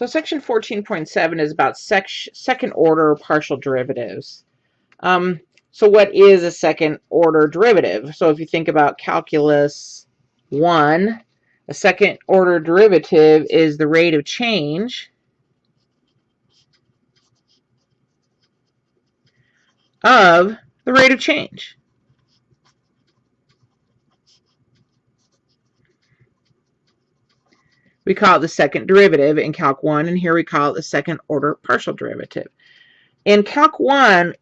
So section 14.7 is about sec second order partial derivatives. Um, so what is a second order derivative? So if you think about calculus 1, a second order derivative is the rate of change of the rate of change. We call it the second derivative in Calc 1, and here we call it the second order partial derivative. In Calc 1,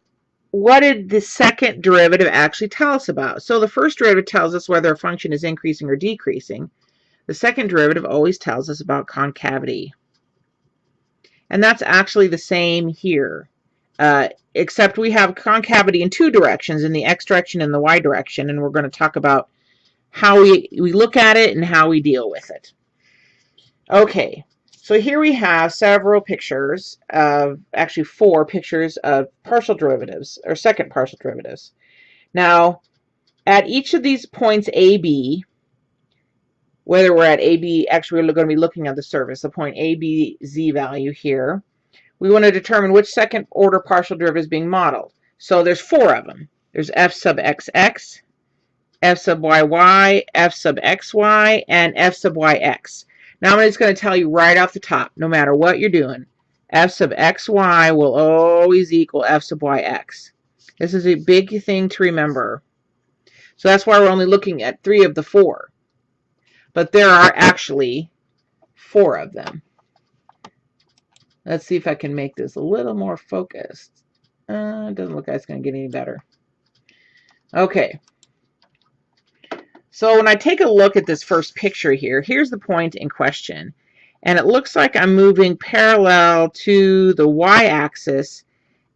what did the second derivative actually tell us about? So the first derivative tells us whether a function is increasing or decreasing. The second derivative always tells us about concavity. And that's actually the same here, uh, except we have concavity in two directions, in the x direction and the y direction, and we're going to talk about how we, we look at it and how we deal with it. Okay, so here we have several pictures of, actually four pictures of partial derivatives, or second partial derivatives. Now, at each of these points A, B, whether we're at A, B, actually we're going to be looking at the surface, the point A, B, Z value here, we want to determine which second order partial derivative is being modeled. So there's four of them. There's f sub xx, f sub yy, f sub xy, and f sub yx. Now I'm just going to tell you right off the top, no matter what you're doing, f sub xy will always equal f sub yx. This is a big thing to remember. So that's why we're only looking at three of the four. But there are actually four of them. Let's see if I can make this a little more focused. Uh, it doesn't look like it's going to get any better. Okay. So when I take a look at this first picture here, here's the point in question. And it looks like I'm moving parallel to the y-axis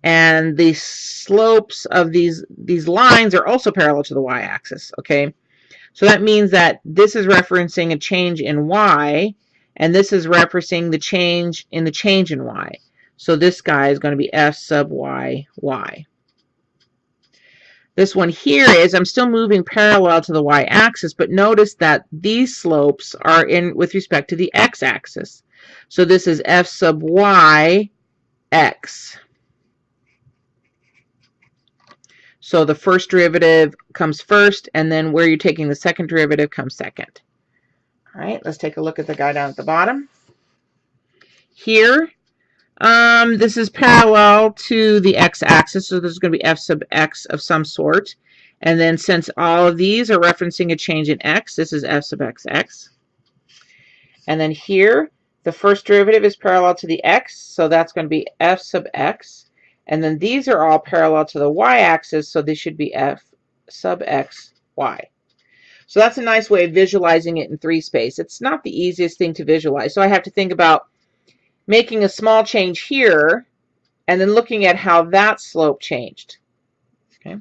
and the slopes of these these lines are also parallel to the y-axis okay? So that means that this is referencing a change in y and this is referencing the change in the change in y. So this guy is going to be f sub y y this one here is I'm still moving parallel to the y-axis, but notice that these slopes are in with respect to the x-axis. So this is f sub y x. So the first derivative comes first, and then where you're taking the second derivative comes second. All right, let's take a look at the guy down at the bottom. Here, um, this is parallel to the x-axis, so there's going to be f sub x of some sort. And then since all of these are referencing a change in x, this is f sub x x. And then here, the first derivative is parallel to the x, so that's going to be f sub x. And then these are all parallel to the y-axis, so this should be f sub x y. So that's a nice way of visualizing it in three space. It's not the easiest thing to visualize. So I have to think about making a small change here, and then looking at how that slope changed. Okay.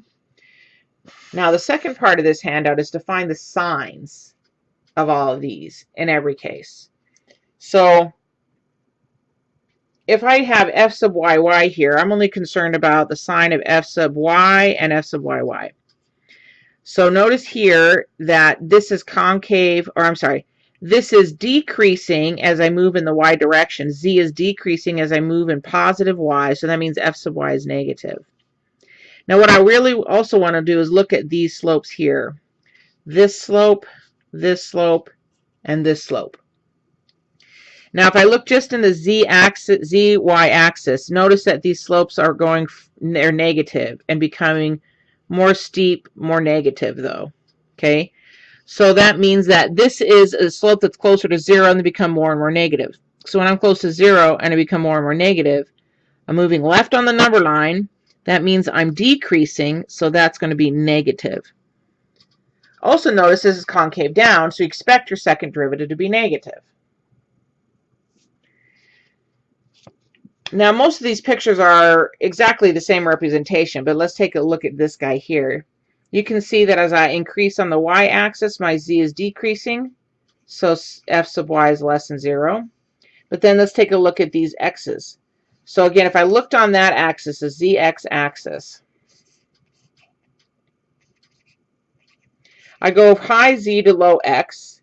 Now the second part of this handout is to find the signs of all of these in every case. So if I have f sub yy here, I'm only concerned about the sign of f sub y and f sub yy. So notice here that this is concave, or I'm sorry, this is decreasing as I move in the y direction. Z is decreasing as I move in positive y, so that means f sub y is negative. Now what I really also want to do is look at these slopes here. This slope, this slope, and this slope. Now if I look just in the z axis, z y axis, notice that these slopes are going, they're negative and becoming more steep, more negative though. Okay, so that means that this is a slope that's closer to zero and they become more and more negative. So when I'm close to zero and I become more and more negative, I'm moving left on the number line. That means I'm decreasing, so that's going to be negative. Also notice this is concave down, so you expect your second derivative to be negative. Now most of these pictures are exactly the same representation, but let's take a look at this guy here. You can see that as I increase on the y-axis, my z is decreasing. So f sub y is less than 0. But then let's take a look at these x's. So again, if I looked on that axis, the zx axis, I go high z to low x,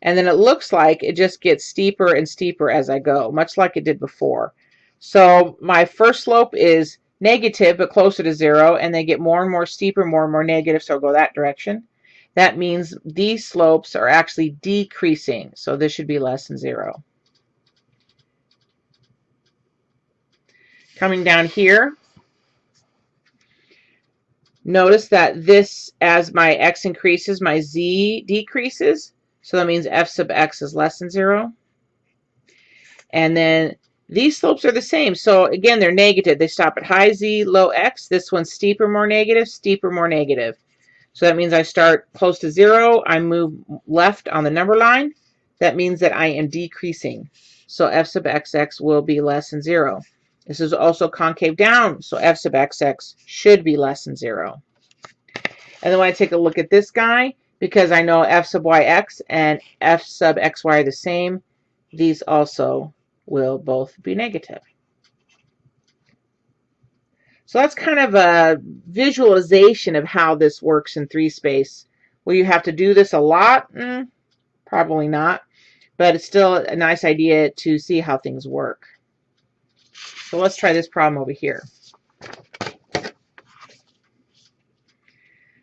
And then it looks like it just gets steeper and steeper as I go, much like it did before. So my first slope is negative, but closer to zero, and they get more and more steeper, more and more negative, so go that direction. That means these slopes are actually decreasing, so this should be less than zero. Coming down here, notice that this, as my x increases, my z decreases. So that means f sub x is less than 0. And then these slopes are the same. So again, they're negative. They stop at high z, low x. This one's steeper, more negative, steeper, more negative. So that means I start close to 0. I move left on the number line. That means that I am decreasing. So f sub xx will be less than 0. This is also concave down, so f sub xx should be less than 0. And then when I take a look at this guy, because I know f sub yx and f sub xy are the same, these also will both be negative. So that's kind of a visualization of how this works in three space. Will you have to do this a lot? Mm, probably not, but it's still a nice idea to see how things work. So let's try this problem over here.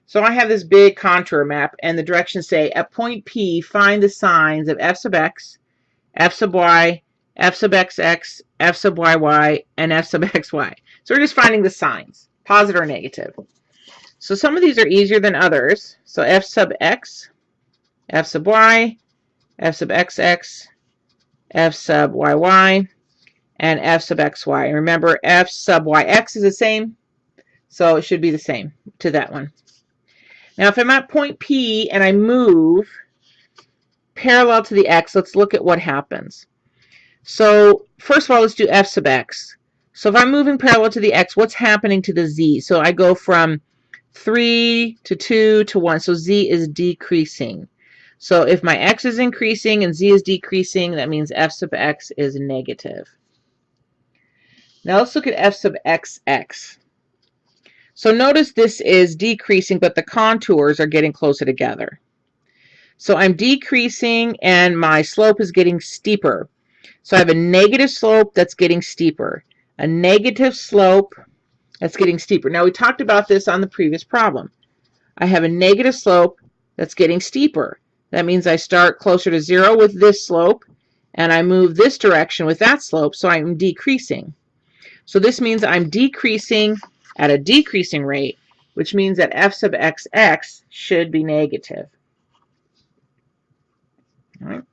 So I have this big contour map and the directions say at point P find the signs of f sub x, f sub y, f sub xx, f sub yy, and f sub xy. So we're just finding the signs, positive or negative. So some of these are easier than others. So f sub x, f sub y, f sub xx, f sub yy, and f sub xy. And remember, f sub yx is the same, so it should be the same to that one. Now, if I'm at point P and I move parallel to the x, let's look at what happens. So first of all, let's do f sub x. So if I'm moving parallel to the x, what's happening to the z? So I go from 3 to 2 to 1. So z is decreasing. So if my x is increasing and z is decreasing, that means f sub x is negative. Now let's look at f sub xx. So notice this is decreasing, but the contours are getting closer together. So I'm decreasing and my slope is getting steeper. So I have a negative slope that's getting steeper. A negative slope that's getting steeper. Now we talked about this on the previous problem. I have a negative slope that's getting steeper. That means I start closer to zero with this slope and I move this direction with that slope, so I'm decreasing. So this means I'm decreasing at a decreasing rate, which means that f sub xx should be negative. All right.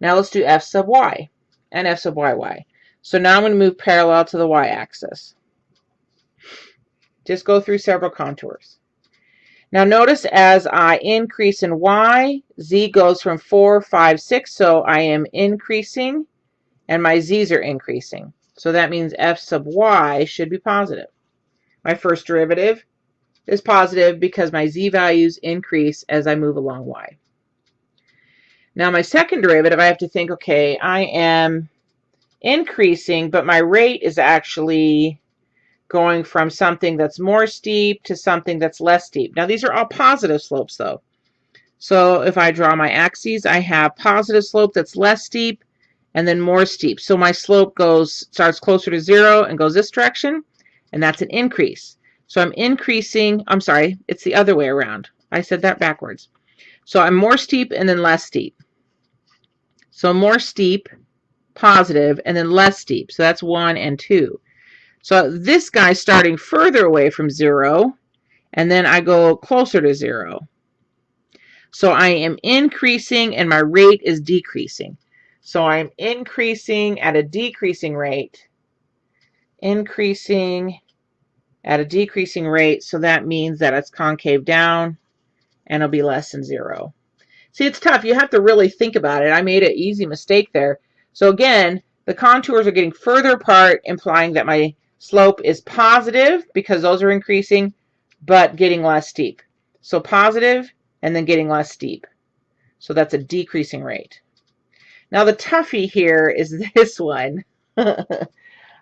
Now let's do f sub y and f sub yy. So now I'm going to move parallel to the y-axis. Just go through several contours. Now notice as I increase in y, z goes from 4, 5, 6, so I am increasing, and my z's are increasing. So that means f sub y should be positive. My first derivative is positive because my z values increase as I move along y. Now my second derivative, I have to think, okay, I am increasing, but my rate is actually going from something that's more steep to something that's less steep. Now these are all positive slopes though. So if I draw my axes, I have positive slope that's less steep and then more steep. So my slope goes starts closer to zero and goes this direction, and that's an increase. So I'm increasing, I'm sorry, it's the other way around. I said that backwards. So I'm more steep and then less steep. So more steep, positive, and then less steep. So that's one and two. So this guy's starting further away from zero, and then I go closer to zero. So I am increasing and my rate is decreasing. So I'm increasing at a decreasing rate, increasing at a decreasing rate. So that means that it's concave down and it'll be less than zero. See, it's tough. You have to really think about it. I made an easy mistake there. So again, the contours are getting further apart, implying that my slope is positive because those are increasing, but getting less steep. So positive and then getting less steep. So that's a decreasing rate. Now the toughie here is this one. I,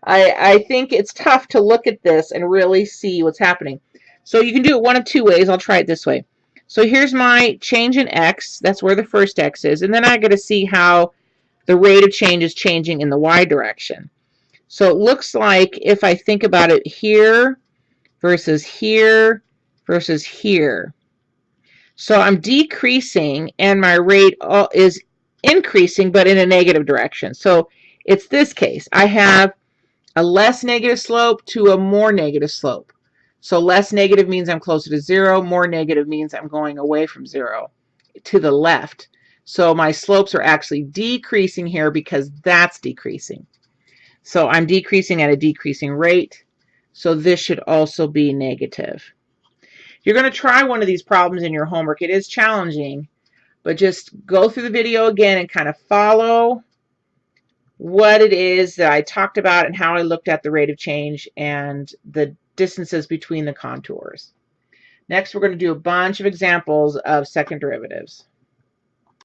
I think it's tough to look at this and really see what's happening. So you can do it one of two ways. I'll try it this way. So here's my change in x. That's where the first x is. And then I got to see how the rate of change is changing in the y direction. So it looks like if I think about it here versus here versus here. So I'm decreasing and my rate is increasing but in a negative direction. So it's this case. I have a less negative slope to a more negative slope. So less negative means I'm closer to zero. More negative means I'm going away from zero to the left. So my slopes are actually decreasing here because that's decreasing. So I'm decreasing at a decreasing rate. So this should also be negative. You're going to try one of these problems in your homework. It is challenging, but just go through the video again and kind of follow what it is that I talked about and how I looked at the rate of change and the distances between the contours. Next, we're going to do a bunch of examples of second derivatives.